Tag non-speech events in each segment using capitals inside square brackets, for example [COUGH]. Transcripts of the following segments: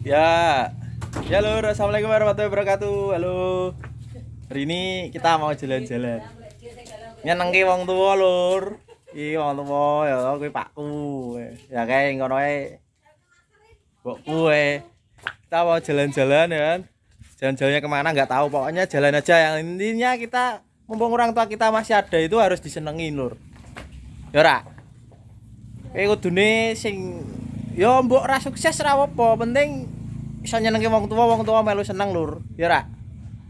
Ya, ya lur, assalamualaikum warahmatullahi wabarakatuh. Halo, hari ini kita mau jalan-jalan. Nyenengke wong tua lur. Iki wong tua ya kuwi pakku. Ya kae ngono ae. Mbokku ae. Kita mau jalan-jalan ya kan. Jalan-jalannya ke mana nggak tahu. Pokoknya jalan aja. Yang intinya kita mumpung orang tua kita masih ada itu harus disenengin lur. Ya ora. Kayak kudune sing yo mbok ora sukses ora apa, penting iso nyenengke wong tua, wong tua melu seneng lur. Ya ora.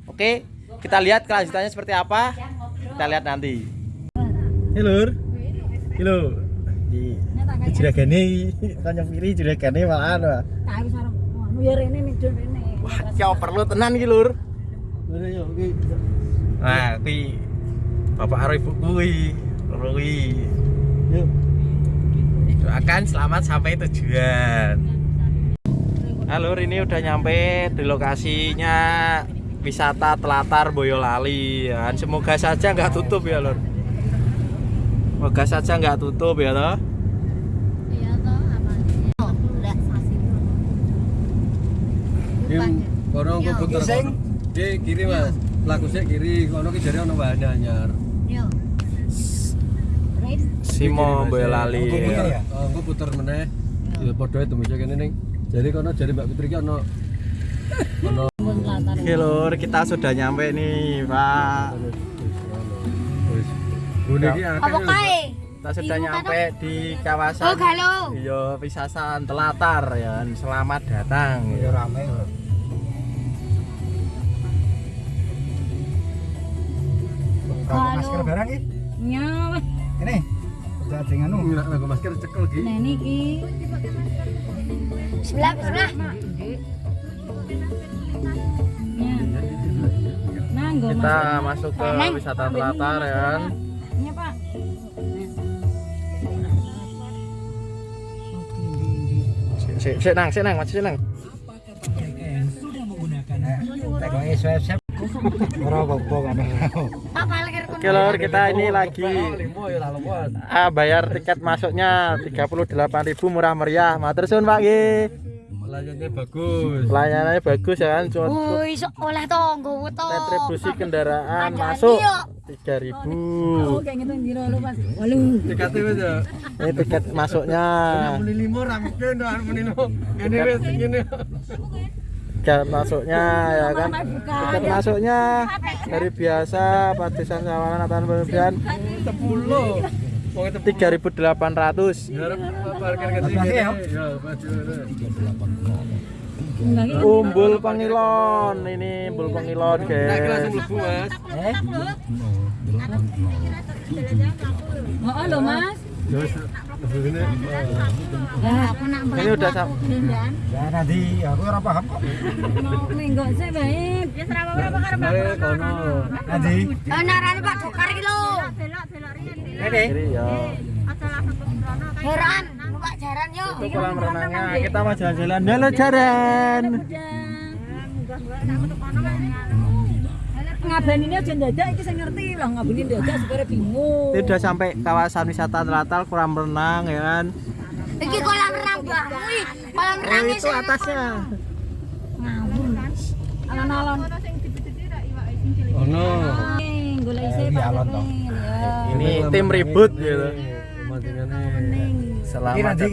Oke, kita lihat kelanjutannya seperti apa. Kita lihat nanti. Hei lur. Halo. Di juragane kanca kiri juragane malahan wah. Tahu sareng anu ya rene ning rene. Wah, ya perlu tenan iki lur. Nah, kuwi bapak karo ibu kuwi. Kuwi. Yuk. Doakan selamat sampai tujuan. Halo, ini udah nyampe di lokasinya wisata Telatar Boyolali. Ya. Semoga saja nggak tutup ya, Lur. Semoga saja nggak tutup ya, toh. Iya? Oh, kono ku puter kono. Ki kiri Mas. Laku sik kiri, kono ki jare ono wahana anyar. Yo. Simo Boyolali. ya. Oh, engko puter meneh. Ya padha itu mesti kene ning. Jadi kono jare Mbak Fitri ki ono ono. Oke, Lur, kita sudah nyampe nih, Pak. Apa kae? Kita sudah Ibu nyampe di Oh, kawasan galo. Iya, Pisasan Telatar ya. Selamat datang. Ya rame. Galo. barang iki. Nyawa. Ini. Udah ada nganu. Nek nggo masker cekel ki. Nah niki. Sebelah sebelah. Nanggo Kita masuk ke wisata Telatar ya. kan. Iya, Pak. Sik sik nang, sik nang, masih sik nang. Tekoke swab-swab. Ora apa-apa kan. Oke, Lur, kita ini lagi ya ah, bayar tiket masuknya 38.000 murah meriah. Matur suwun Pak nggih. Layarnya bagus. Pelayanannya bagus ya kan. Cuma iso oleh to nggowo to. retribusi kendaraan masuk dia. 3000. Oh, kayak gitu ndiro lu, Mas. Dekate wis ya. Ini tiket masuknya. Muni limo ra mungkin to muni limo. Ngene wis ngene. Masuknya ya kan. Tiket masuknya dari biasa Padesan Sawalan Atan Pembian 10. Wong itu 3800. Harap parkir ke sini. Ya, baju. Umbul Pengilon. Ini Umbul Pengilon, guys. Eh? Oh, Mas. Ya. Ya, aku Ini udah sam- Lindan. Ya nanti aku ora paham kok. Mau minggu sih baik. Ya serapa berapa karep kono. Nanti. Eh narane Pak Dokar iki lho. Belok belok Ini. Ya. Heran, jaran yo. Itu kolam renangnya. Kita mau jalan-jalan. Halo Jaran. Ngabani ini aja dadak iki sing ngerti lah ngabani dadak supaya bingung. Ini udah sampai kawasan wisata Telatal kolam renang ya kan. Iki kolam renang Mbah. Wih, kolam Oh renang itu atasnya. ngawur. Alon-alon. Ono. Golek isi Eh, Pak alon Kevin, ya. Ini tim ribut gitu. Iki Selamat nanti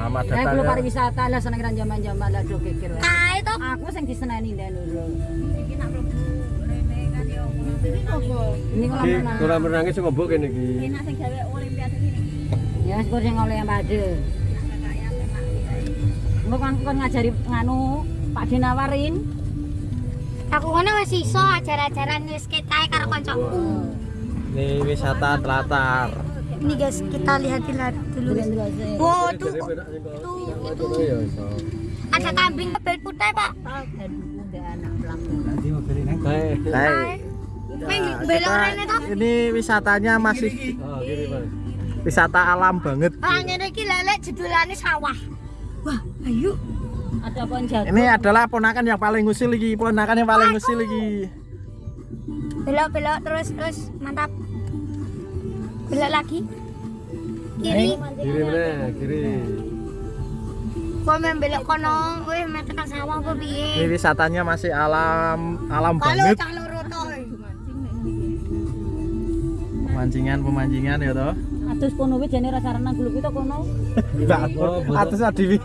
datang. iki. Selamat Lah datang. kulo ya. pariwisata lah seneng kan zaman-zaman lah do kikir. Kae to. Aku sing diseneni ndan lho. Iki nak mlebu rene kan yo. Ini kolam Iki renang. kolam renangnya sing ngobok kene iki. Enak sing gawe olimpiade ini. Ya sepur sing oleh pade. Engko kan kon ngajari nganu Pak Dinawarin. Aku ngono wis iso ajar-ajaran wis ketae karo kancaku. Ini wisata Telatar. Ini guys, kita lihat-lihat dulu. Dulu Wow, tuh, tuh, Itu ya ada kambing bel putih, Pak. Ini. Hai. Ini wisatanya masih Mas. wisata alam banget. Ah, ngene iki lelek jedulane sawah. Wah, ayo. Ada pohon. Ini adalah ponakan yang paling ngusil lagi, ponakan yang paling ngusil lagi. belok belok terus terus mantap belok lagi kiri Kiri mana? Kiri. kok main belok kono wih main tekan sawah apa Ini piye wisatanya masih alam alam kalau banget. toy Pemancingan pemancingan ya toh. Atus kono wis jane ra sarana guluk itu kono. [LAUGHS] Mbak, Oh, atus adiwi.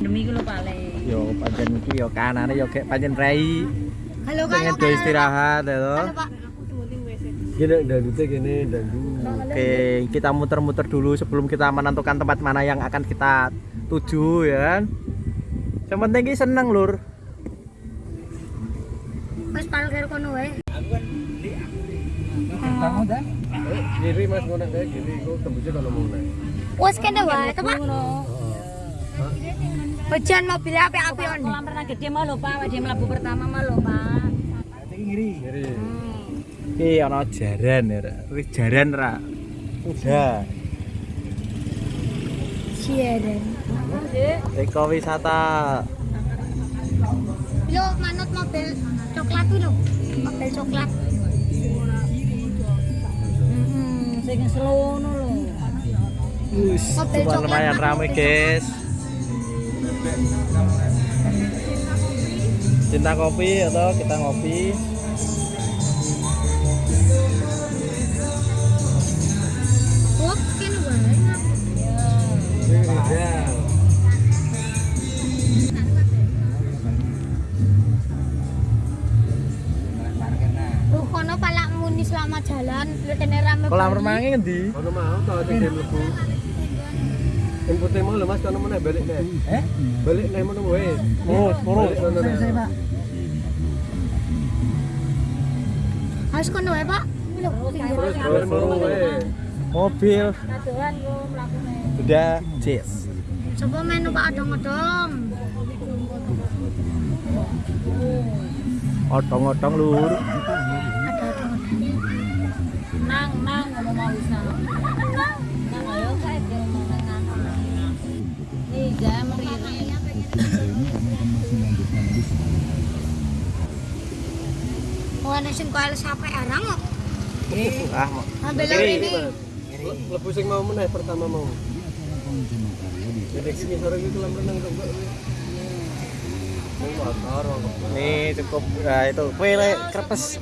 Demi ku lho paling. Yo pancen iki yo kanane yo gek pancen rei. Halo Pengen do istirahat ya toh. halo pak Gini dandutnya gini dandu. Oke, kita muter-muter dulu sebelum kita menentukan tempat mana yang akan kita tuju ya kan. Yang penting ki seneng lur. wis parkir kono wae Kamu dah. Eh, Kiri mas mau naik kiri. Kau tembusnya kalau mau naik. wis kene wae to pak Ngono. hujan mobil api-api on Kolam renang gede mah lho Pak, dia mlebu pertama mah lho Pak. Iki ngiri. Kiri. Ki ana jaran ya. Ra. Wis jaran ra. Udah. siaran Ekowisata. lo manut mobil coklat tuh lo mobil coklat Hmm, sing selono lho. Wis, Mobil cuma coklat lumayan apa rame, mobil guys. Cinta kopi atau kita ngopi? kene rame. Kolam banget. renangnya ngendi? Kono mau ada game mau lemas kono mana balik deh. Eh? Balik. Oh. Balik nih. Saya, Pak. Harus kono wae, Pak. Balik. Mobil udah cheers. Coba menu Pak odong-odong. Otong-otong lur. Odong-odong. Nang nang ngomong mau wis nang. Nang nang ayo ini. Mau pertama mau. Nih cukup nah, itu kue le, krepes.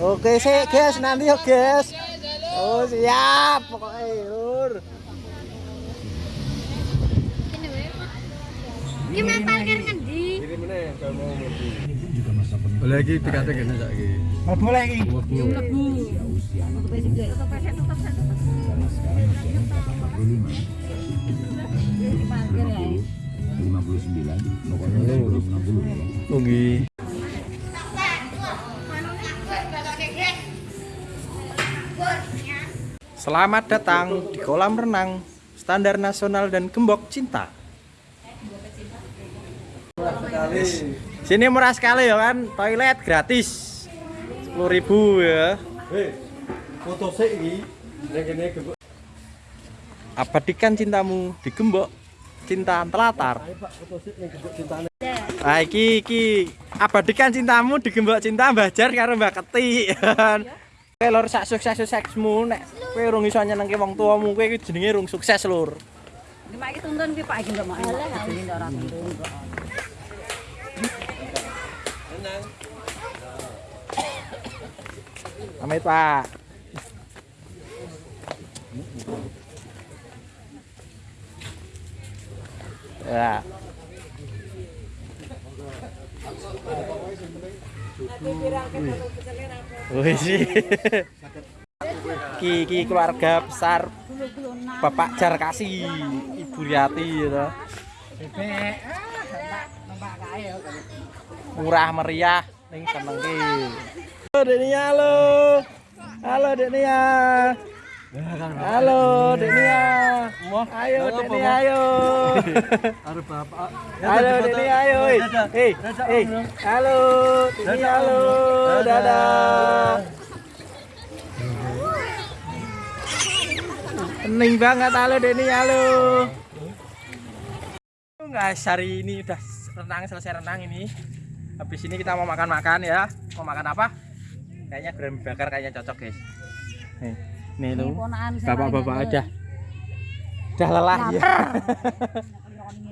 Oke sih guys nanti yuk guys. Oh siap pokoknya lur. Kene wae, Pak. Ki main parkir ngendi? Kiri mana kalau mau. Boleh lagi dikata gini lagi. Mau boleh iki. Mlebu. Parkir ya. Tunggi. Selamat datang di kolam renang standar nasional dan gembok cinta. Sini murah sekali ya kan, toilet gratis. 10.000 ya. Hei, foto sih ini. Yang ini gebuk. Abadikan cintamu di gembok cinta telatar. Ayo pak, foto sih yang gebuk cintanya. Ah iki iki abadikan cintamu di gembok cinta Mbah Jar karo Mbak Keti. Kowe lur sak sukses suksesmu nek kowe urung iso nyenengke wong tuamu kowe iki jenenge urung sukses lur. Iki mak iki tuntun ki Pak iki ndak. Iki ndak ora tuntun kok. Pamit Pak. Ya. Wih sih. Ki ki keluarga besar Bapak Jar Kasih, Ibu Riati gitu. Ya. Murah meriah ning seneng. Halo Dek Nia halo. Halo Dek Nia. Halo Dek Nia. Ayo Dek Nia ayo. Arep bapak. Halo Dek Nia ayo. Hei, hei. Halo Dek Nia halo. Dadah. Hening banget halo Dek Nia halo. guys hari ini udah renang selesai renang ini habis ini kita mau makan-makan ya mau makan apa kayaknya goreng bakar kayaknya cocok guys. Nih nih Ini lu bapak-bapak lagi udah udah lelah ya. [LAUGHS]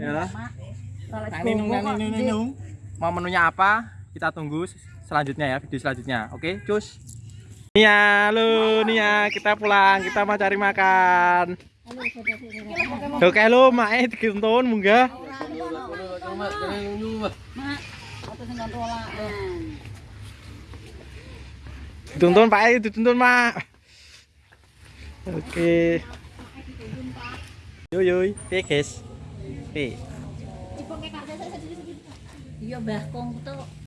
Ya mau menunya apa? Kita tunggu selanjutnya ya video selanjutnya. Oke cus. Nia lu Nia kita pulang kita mau cari makan. Oke lu mae dituntun munggah. Mak. Dituntun Pak dituntun Mak. Oke. Yo yo, piye guys? Piye? Iya, Mbah Kong tuh